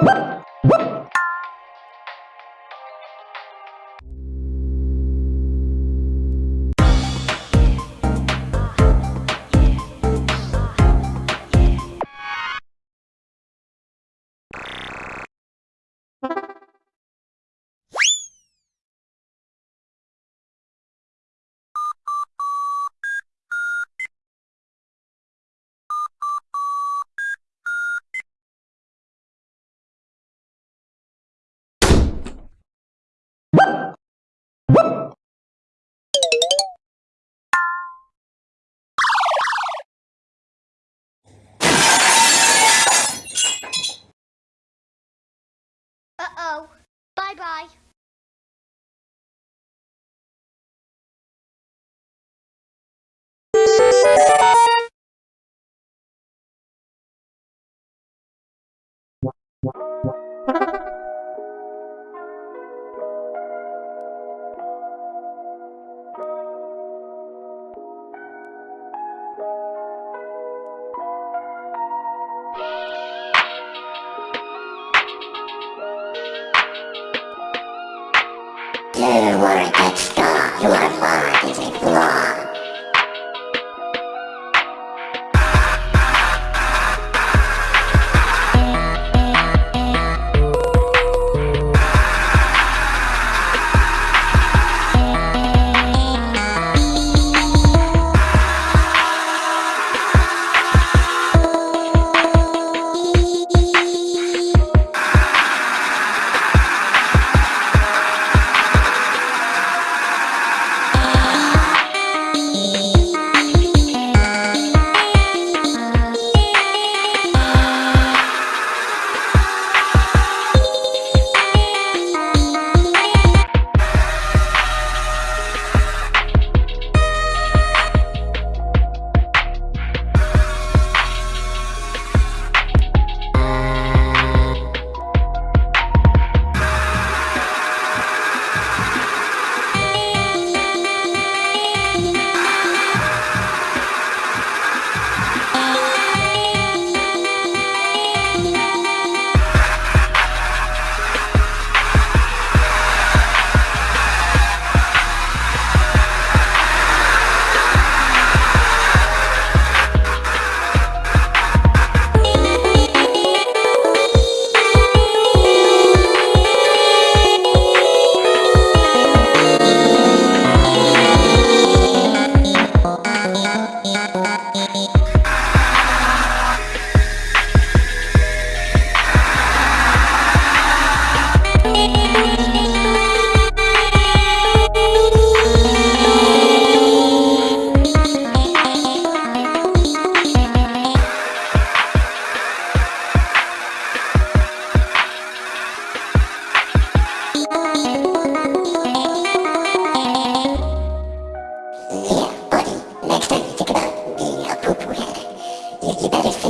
What? Uh-oh. Bye-bye. You were a good star. You are 기다렸어요.